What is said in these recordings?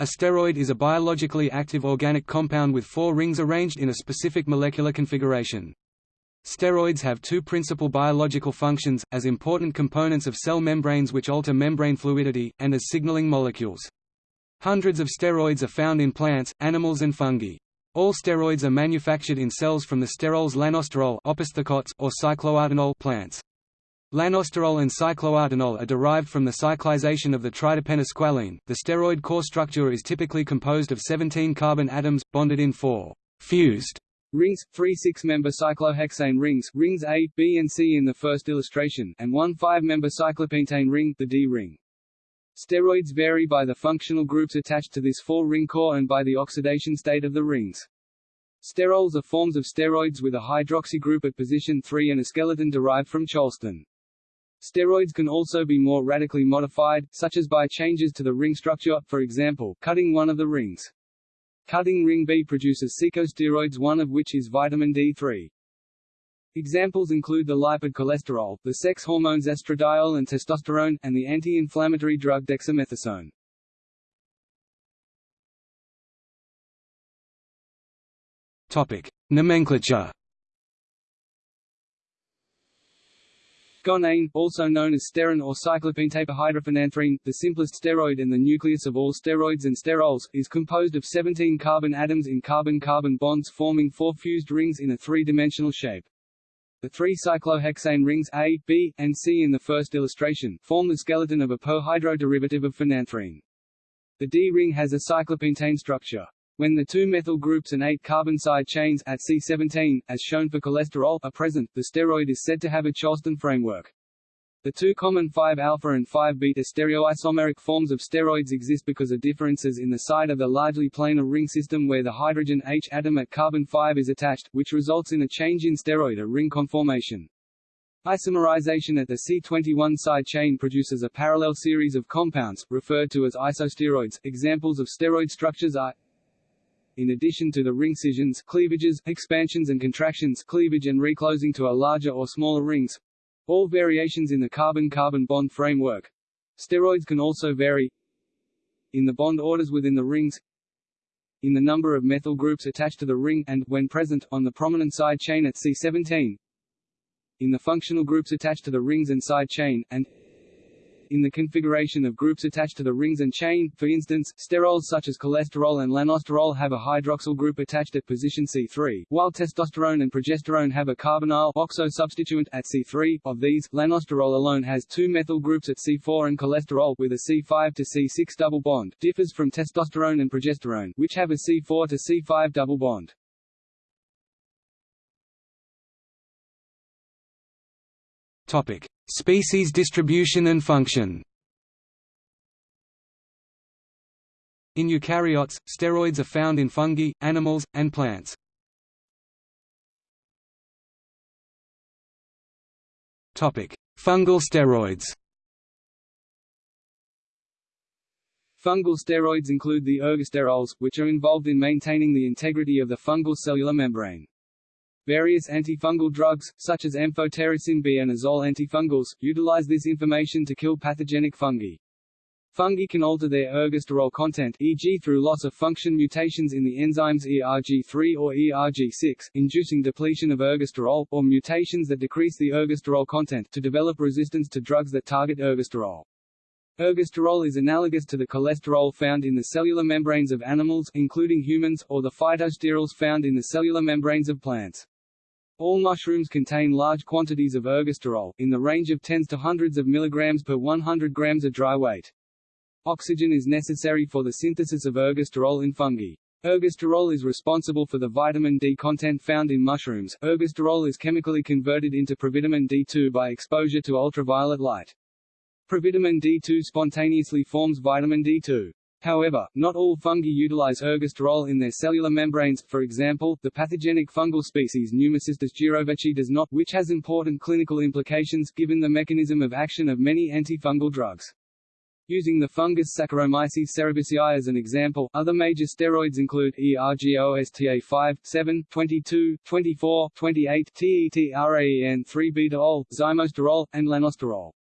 A steroid is a biologically active organic compound with four rings arranged in a specific molecular configuration. Steroids have two principal biological functions, as important components of cell membranes which alter membrane fluidity, and as signaling molecules. Hundreds of steroids are found in plants, animals and fungi. All steroids are manufactured in cells from the sterols lanosterol or cycloartenol plants. Lanosterol and cycloartenol are derived from the cyclization of the triterpenosqualene. The steroid core structure is typically composed of 17 carbon atoms, bonded in four fused rings, three six-member cyclohexane rings, rings A, B and C in the first illustration, and one five-member cyclopentane ring, the D ring. Steroids vary by the functional groups attached to this four-ring core and by the oxidation state of the rings. Sterols are forms of steroids with a hydroxy group at position 3 and a skeleton derived from cholestane. Steroids can also be more radically modified, such as by changes to the ring structure, for example, cutting one of the rings. Cutting ring B produces secosteroids one of which is vitamin D3. Examples include the lipid cholesterol, the sex hormones estradiol and testosterone, and the anti-inflammatory drug dexamethasone. Topic: Nomenclature Gonane, also known as sterin or cyclopentaperhydrophenanthrene, the simplest steroid in the nucleus of all steroids and sterols, is composed of 17 carbon atoms in carbon-carbon bonds forming four fused rings in a three-dimensional shape. The three cyclohexane rings A, B, and C in the first illustration, form the skeleton of a perhydroderivative of phenanthrene. The D ring has a cyclopentane structure. When the two methyl groups and eight carbon side chains at C17, as shown for cholesterol, are present, the steroid is said to have a Cholestane framework. The two common 5-alpha and 5-beta stereoisomeric forms of steroids exist because of differences in the side of the largely planar ring system where the hydrogen H atom at carbon 5 is attached, which results in a change in steroid or ring conformation. Isomerization at the C21 side chain produces a parallel series of compounds, referred to as isosteroids. Examples of steroid structures are in addition to the ring scissions, cleavages, expansions and contractions cleavage and reclosing to a larger or smaller rings, all variations in the carbon-carbon bond framework. Steroids can also vary. In the bond orders within the rings, in the number of methyl groups attached to the ring and, when present, on the prominent side chain at C17, in the functional groups attached to the rings and side chain, and in the configuration of groups attached to the rings and chain, for instance, sterols such as cholesterol and lanosterol have a hydroxyl group attached at position C3, while testosterone and progesterone have a carbonyl oxo substituent at C3. Of these, lanosterol alone has two methyl groups at C4 and cholesterol with a C5 to C6 double bond differs from testosterone and progesterone, which have a C4 to C5 double bond. Topic: Species distribution and function. In eukaryotes, steroids are found in fungi, animals, and plants. Topic: Fungal steroids. Fungal steroids include the ergosterols, which are involved in maintaining the integrity of the fungal cellular membrane. Various antifungal drugs, such as amphotericin B and azole antifungals, utilize this information to kill pathogenic fungi. Fungi can alter their ergosterol content e.g. through loss of function mutations in the enzymes ERG3 or ERG6, inducing depletion of ergosterol, or mutations that decrease the ergosterol content to develop resistance to drugs that target ergosterol. Ergosterol is analogous to the cholesterol found in the cellular membranes of animals including humans, or the phytosterols found in the cellular membranes of plants. All mushrooms contain large quantities of ergosterol, in the range of tens to hundreds of milligrams per 100 grams of dry weight. Oxygen is necessary for the synthesis of ergosterol in fungi. Ergosterol is responsible for the vitamin D content found in mushrooms. Ergosterol is chemically converted into provitamin D2 by exposure to ultraviolet light. Provitamin D2 spontaneously forms vitamin D2. However, not all fungi utilize ergosterol in their cellular membranes, for example, the pathogenic fungal species Pneumocystis jirovecii does not, which has important clinical implications, given the mechanism of action of many antifungal drugs. Using the fungus Saccharomyces cerevisiae as an example, other major steroids include ERGOSTA5, 7, 22, 24, 28, TETRAEN3-beta-ol, zymosterol, and lanosterol.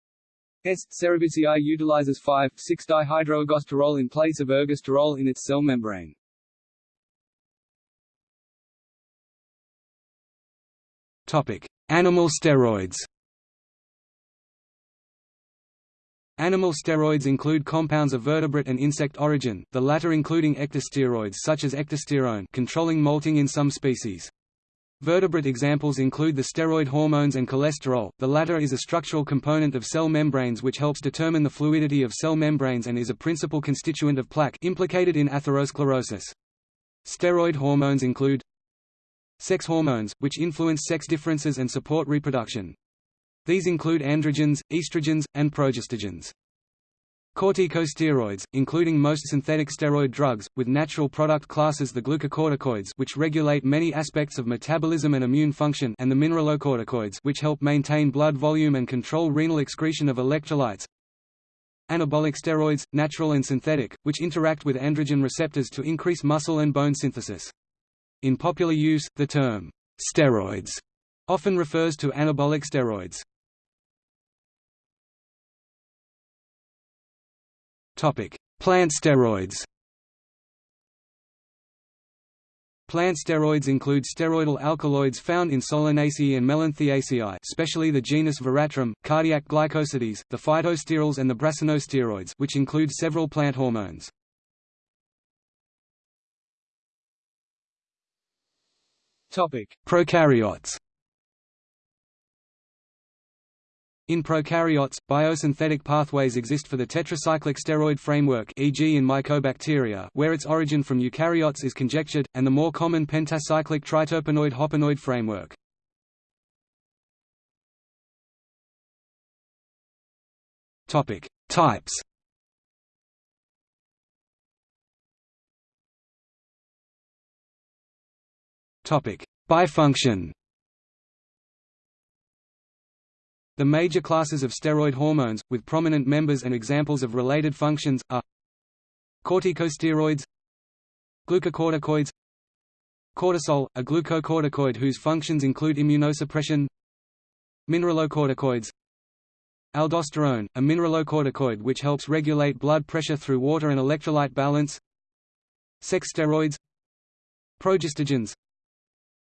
S. cerevisiae utilizes 5,6-dihydroergosterol in place of ergosterol in its cell membrane. Topic: Animal steroids. Animal steroids include compounds of vertebrate and insect origin, the latter including ecdysteroids such as ecdysterone controlling molting in some species. Vertebrate examples include the steroid hormones and cholesterol, the latter is a structural component of cell membranes which helps determine the fluidity of cell membranes and is a principal constituent of plaque implicated in atherosclerosis. Steroid hormones include sex hormones, which influence sex differences and support reproduction. These include androgens, estrogens, and progestogens. Corticosteroids, including most synthetic steroid drugs, with natural product classes the glucocorticoids which regulate many aspects of metabolism and immune function and the mineralocorticoids which help maintain blood volume and control renal excretion of electrolytes. Anabolic steroids, natural and synthetic, which interact with androgen receptors to increase muscle and bone synthesis. In popular use, the term, steroids, often refers to anabolic steroids. Plant steroids. Plant steroids include steroidal alkaloids found in Solanaceae and Melanthiaceae especially the genus Veratrum, cardiac glycosides, the phytosterols and the brassinosteroids which include several plant hormones. Topic: Prokaryotes In prokaryotes, biosynthetic pathways exist for the tetracyclic steroid framework e.g. in mycobacteria where its origin from eukaryotes is conjectured, and the more common pentacyclic triterpenoid hopanoid framework. Types Bifunction The major classes of steroid hormones, with prominent members and examples of related functions, are corticosteroids glucocorticoids cortisol, a glucocorticoid whose functions include immunosuppression mineralocorticoids aldosterone, a mineralocorticoid which helps regulate blood pressure through water and electrolyte balance sex steroids progestogens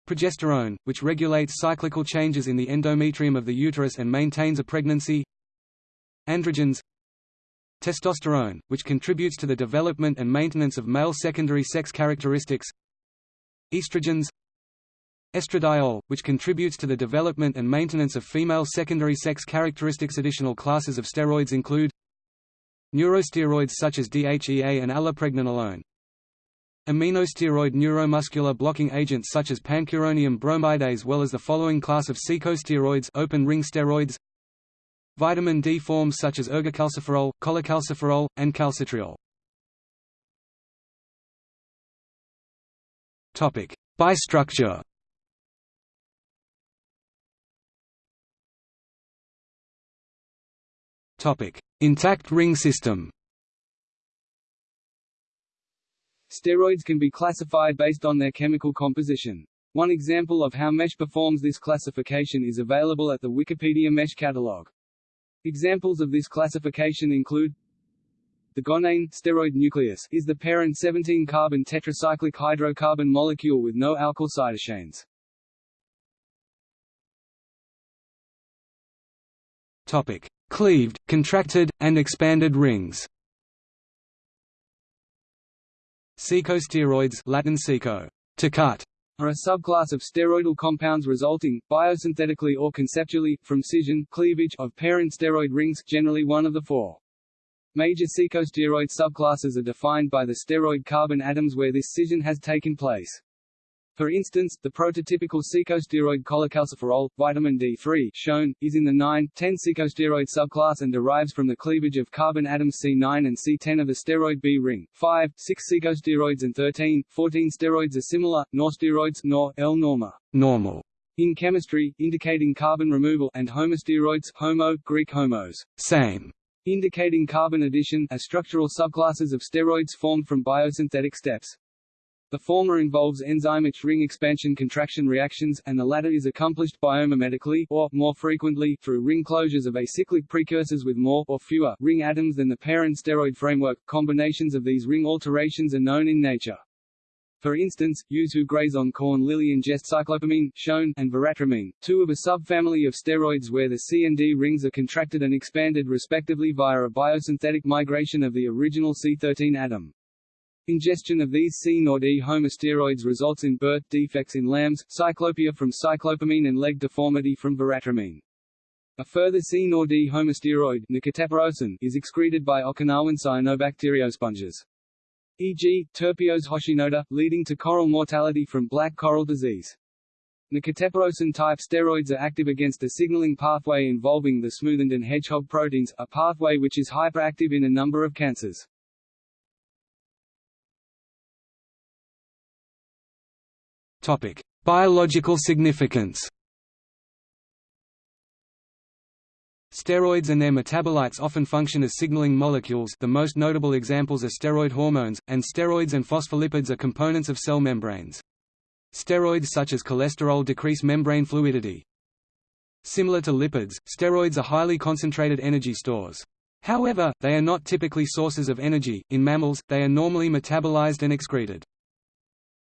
Progesterone, which regulates cyclical changes in the endometrium of the uterus and maintains a pregnancy. Androgens. Testosterone, which contributes to the development and maintenance of male secondary sex characteristics. Estrogens. Estradiol, which contributes to the development and maintenance of female secondary sex characteristics. Additional classes of steroids include Neurosteroids such as DHEA and allopregnanolone Aminosteroid neuromuscular blocking agents such as pancuronium bromide as well as the following class of secosteroids open ring steroids Vitamin D forms such as ergocalciferol, cholecalciferol, and calcitriol. Topic: Bistructure. Topic: Intact ring system. Steroids can be classified based on their chemical composition. One example of how MESH performs this classification is available at the Wikipedia MESH catalog. Examples of this classification include the gonane steroid nucleus is the parent 17-carbon tetracyclic hydrocarbon molecule with no alkyl cytochains. Topic: Cleaved, contracted, and expanded rings. Secosteroids Latin seco, to cut, are a subclass of steroidal compounds resulting, biosynthetically or conceptually, from scission cleavage of parent steroid rings generally one of the four. Major secosteroid subclasses are defined by the steroid carbon atoms where this scission has taken place. For instance, the prototypical secosteroid cholecalciferol, vitamin D3, shown, is in the 9,10 secosteroid subclass and derives from the cleavage of carbon atoms C9 and C10 of the steroid B ring. 5, 6 secosteroids and 13, 14 steroids are similar, norsteroids nor, L norma, normal, in chemistry, indicating carbon removal, and homosteroids, homo, Greek homos, same, indicating carbon addition, are structural subclasses of steroids formed from biosynthetic steps. The former involves enzymic ring expansion-contraction reactions, and the latter is accomplished biomimetically, or, more frequently, through ring closures of acyclic precursors with more or fewer ring atoms than the parent steroid framework. Combinations of these ring alterations are known in nature. For instance, ewes who graze on corn lily ingest cyclopamine, shown, and veratramine, two of a subfamily of steroids where the C and D rings are contracted and expanded respectively via a biosynthetic migration of the original C13 atom. Ingestion of these C or D homosteroids results in birth defects in lambs, cyclopia from cyclopamine and leg deformity from veratramine. A further C or D homosteroid is excreted by Okinawan cyanobacteriosponges e.g., Terpios hoshinota, leading to coral mortality from black coral disease. Nakiterpiosin-type steroids are active against a signaling pathway involving the smoothened and hedgehog proteins, a pathway which is hyperactive in a number of cancers. Topic: Biological significance. Steroids and their metabolites often function as signaling molecules the most notable examples are steroid hormones, and steroids and phospholipids are components of cell membranes. Steroids such as cholesterol decrease membrane fluidity. Similar to lipids, steroids are highly concentrated energy stores. However, they are not typically sources of energy. In mammals, they are normally metabolized and excreted.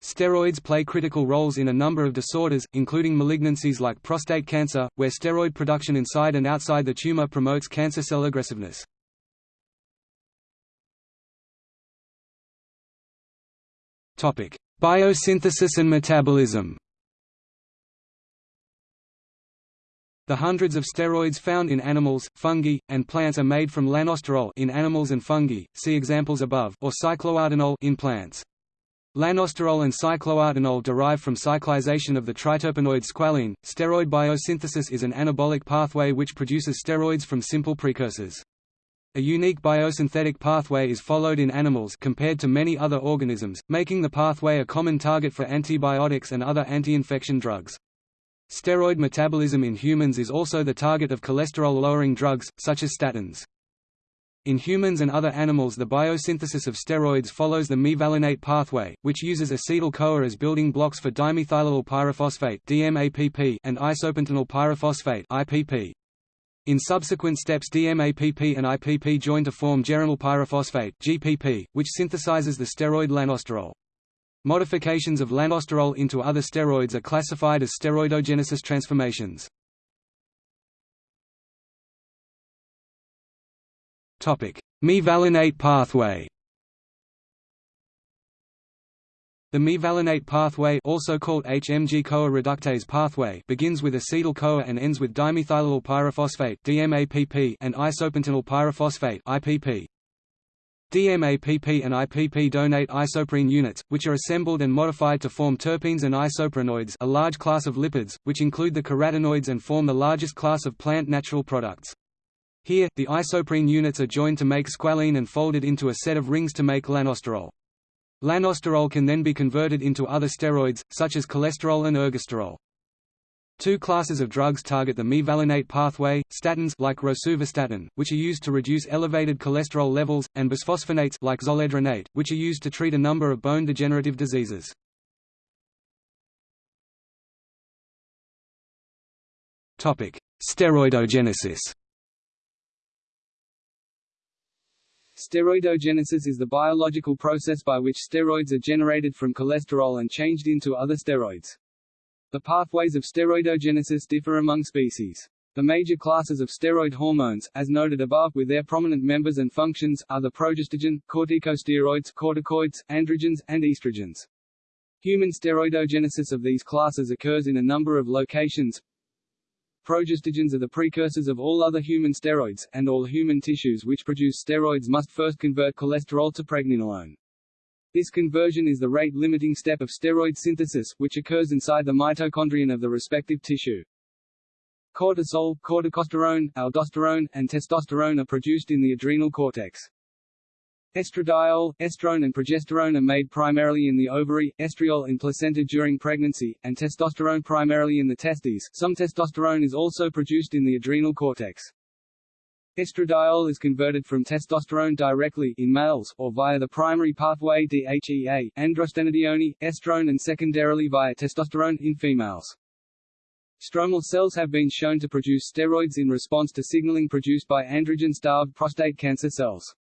Steroids play critical roles in a number of disorders, including malignancies like prostate cancer, where steroid production inside and outside the tumor promotes cancer cell aggressiveness. Biosynthesis and metabolism The hundreds of steroids found in animals, fungi, and plants are made from lanosterol in animals and fungi, see examples above, or cycloartenol in plants. Lanosterol and cycloartenol derive from cyclization of the triterpenoid squalene. Steroid biosynthesis is an anabolic pathway which produces steroids from simple precursors. A unique biosynthetic pathway is followed in animals compared to many other organisms, making the pathway a common target for antibiotics and other anti-infection drugs. Steroid metabolism in humans is also the target of cholesterol-lowering drugs, such as statins. In humans and other animals the biosynthesis of steroids follows the mevalonate pathway, which uses acetyl-CoA as building blocks for dimethylallyl pyrophosphate and isopentenyl pyrophosphate. In subsequent steps DMAPP and IPP join to form geranyl pyrophosphate GPP, which synthesizes the steroid lanosterol. Modifications of lanosterol into other steroids are classified as steroidogenesis transformations. Mevalonate pathway The mevalonate pathway also called HMG-CoA reductase pathway begins with acetyl-CoA and ends with dimethylallyl pyrophosphate DMAPP and isopentenyl pyrophosphate IPP. DMAPP and IPP donate isoprene units, which are assembled and modified to form terpenes and isoprenoids a large class of lipids, which include the carotenoids and form the largest class of plant natural products. Here, the isoprene units are joined to make squalene and folded into a set of rings to make lanosterol. Lanosterol can then be converted into other steroids, such as cholesterol and ergosterol. Two classes of drugs target the mevalonate pathway, statins like rosuvastatin, which are used to reduce elevated cholesterol levels, and bisphosphonates like zoledronate, which are used to treat a number of bone degenerative diseases. Steroidogenesis Steroidogenesis is the biological process by which steroids are generated from cholesterol and changed into other steroids. The pathways of steroidogenesis differ among species. The major classes of steroid hormones, as noted above with their prominent members and functions, are the progestogen, corticosteroids, corticoids, androgens, and estrogens. Human steroidogenesis of these classes occurs in a number of locations, Progestogens are the precursors of all other human steroids, and all human tissues which produce steroids must first convert cholesterol to pregnenolone. This conversion is the rate-limiting step of steroid synthesis, which occurs inside the mitochondrion of the respective tissue. Cortisol, corticosterone, aldosterone, and testosterone are produced in the adrenal cortex. Estradiol, estrone and progesterone are made primarily in the ovary, estriol in placenta during pregnancy, and testosterone primarily in the testes. Some testosterone is also produced in the adrenal cortex. Estradiol is converted from testosterone directly in males, or via the primary pathway DHEA, androstenedione, estrone and secondarily via testosterone in females. Stromal cells have been shown to produce steroids in response to signaling produced by androgen-starved prostate cancer cells.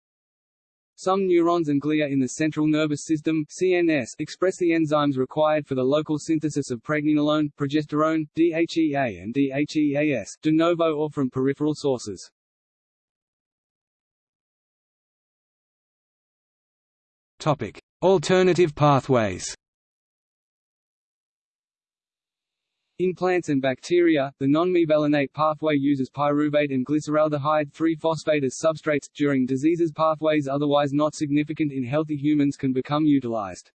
Some neurons and glia in the central nervous system CNS express the enzymes required for the local synthesis of pregnenolone, progesterone, DHEA and DHEAS, de novo or from peripheral sources. Topic: Alternative pathways. In plants and bacteria, the non-mevalonate pathway uses pyruvate and glyceraldehyde 3-phosphate as substrates. During diseases pathways otherwise not significant in healthy humans can become utilized.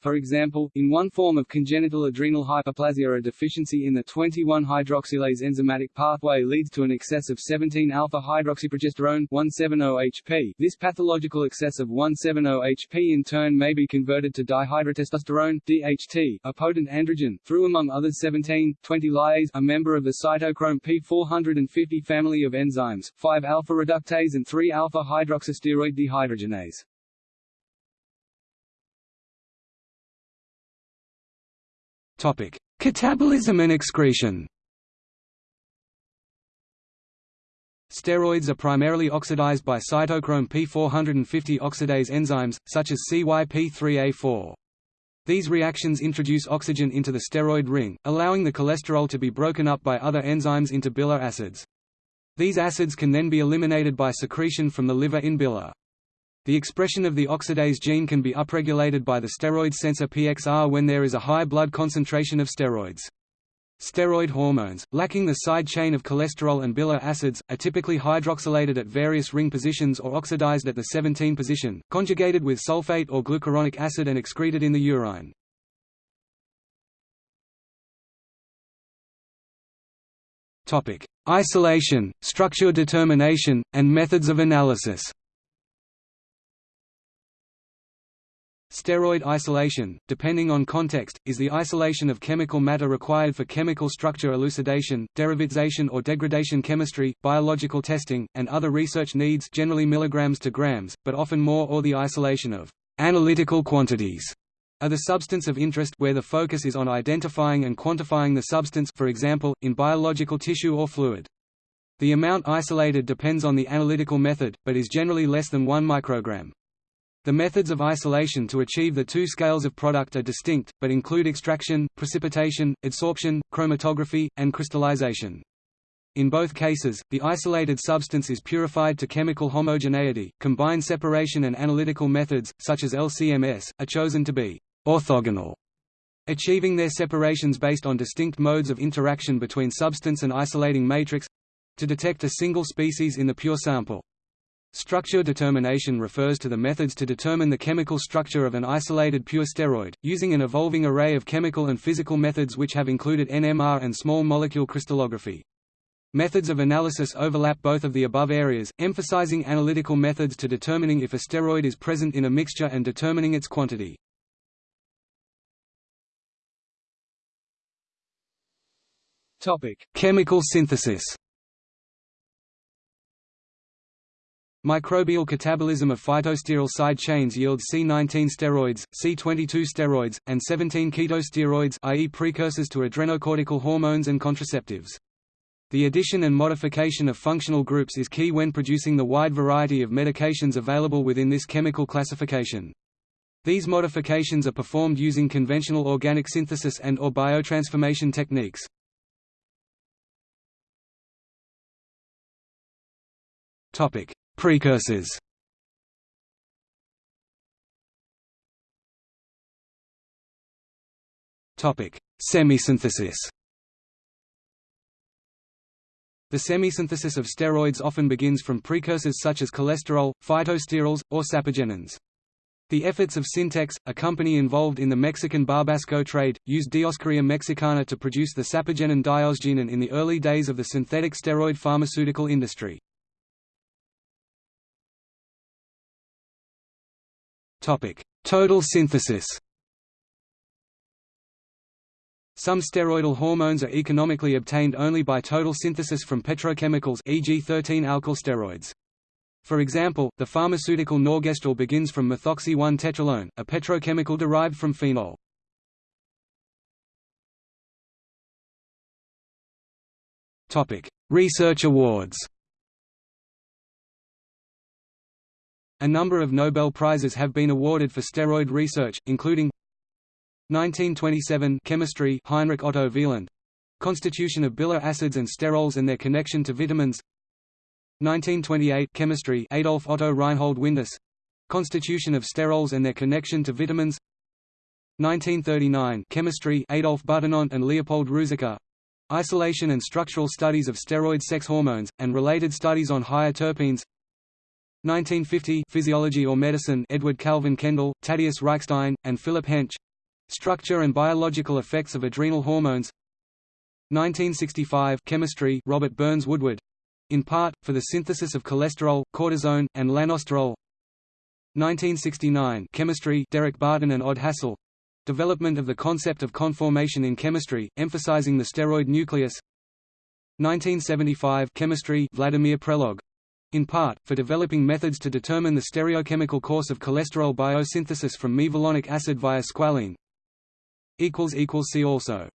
For example, in one form of congenital adrenal hyperplasia a deficiency in the 21-hydroxylase enzymatic pathway leads to an excess of 17-alpha-hydroxyprogesterone 17-OHP. This pathological excess of 17-OHP in turn may be converted to dihydrotestosterone DHT, a potent androgen, through among others 17,20-lyase, a member of the cytochrome P450 family of enzymes, 5-alpha reductase and 3-alpha hydroxysteroid dehydrogenase. Catabolism and excretion. Steroids are primarily oxidized by cytochrome P450 oxidase enzymes, such as CYP3A4. These reactions introduce oxygen into the steroid ring, allowing the cholesterol to be broken up by other enzymes into bile acids. These acids can then be eliminated by secretion from the liver in bile. The expression of the oxidase gene can be upregulated by the steroid sensor PXR when there is a high blood concentration of steroids. Steroid hormones, lacking the side chain of cholesterol and bile acids, are typically hydroxylated at various ring positions or oxidized at the 17 position, conjugated with sulfate or glucuronic acid and excreted in the urine. Isolation, structure determination, and methods of analysis Steroid isolation, depending on context, is the isolation of chemical matter required for chemical structure elucidation, derivatization or degradation chemistry, biological testing, and other research needs generally milligrams to grams, but often more or the isolation of analytical quantities are the substance of interest where the focus is on identifying and quantifying the substance for example, in biological tissue or fluid. The amount isolated depends on the analytical method, but is generally less than 1 microgram. The methods of isolation to achieve the two scales of product are distinct, but include extraction, precipitation, adsorption, chromatography, and crystallization. In both cases, the isolated substance is purified to chemical homogeneity. Combined separation and analytical methods, such as LCMS, are chosen to be orthogonal, achieving their separations based on distinct modes of interaction between substance and isolating matrix to detect a single species in the pure sample. Structure determination refers to the methods to determine the chemical structure of an isolated pure steroid, using an evolving array of chemical and physical methods which have included NMR and small molecule crystallography. Methods of analysis overlap both of the above areas, emphasizing analytical methods to determining if a steroid is present in a mixture and determining its quantity. Topic: Chemical synthesis. Microbial catabolism of phytosterol side chains yields C19 steroids, C22 steroids, and 17 ketosteroids i.e. precursors to adrenocortical hormones and contraceptives. The addition and modification of functional groups is key when producing the wide variety of medications available within this chemical classification. These modifications are performed using conventional organic synthesis and or biotransformation techniques. Topic: Precursors Topic: Semisynthesis. The semisynthesis of steroids often begins from precursors such as cholesterol, phytosterols, or sapogenins. The efforts of Syntex, a company involved in the Mexican Barbasco trade, used Dioscorea mexicana to produce the sapogenin diosgenin in the early days of the synthetic steroid pharmaceutical industry. Total synthesis. Some steroidal hormones are economically obtained only by total synthesis from petrochemicals e.g. 13-alkyl steroids. For example, the pharmaceutical norgestrel begins from methoxy-1-tetralone, a petrochemical derived from phenol. Research awards A number of Nobel Prizes have been awarded for steroid research, including 1927 Chemistry Heinrich Otto Wieland. Constitution of bile acids and sterols and their connection to vitamins. 1928 Chemistry Adolf Otto Reinhold Windaus. Constitution of sterols and their connection to vitamins. 1939 Chemistry Adolf Butenandt and Leopold Ruzicka Isolation and structural studies of steroid sex hormones, and related studies on higher terpenes 1950 Physiology or Medicine Edward Calvin Kendall, Thaddeus Reichstein, and Philip Hench. Structure and biological effects of adrenal hormones. 1965 Chemistry Robert Burns Woodward. In part, for the synthesis of cholesterol, cortisone, and lanosterol. 1969 Chemistry Derek Barton and Odd Hassel. Development of the concept of conformation in chemistry, emphasizing the steroid nucleus. 1975 Chemistry Vladimir Prelog in part, for developing methods to determine the stereochemical course of cholesterol biosynthesis from mevalonic acid via squalene. See also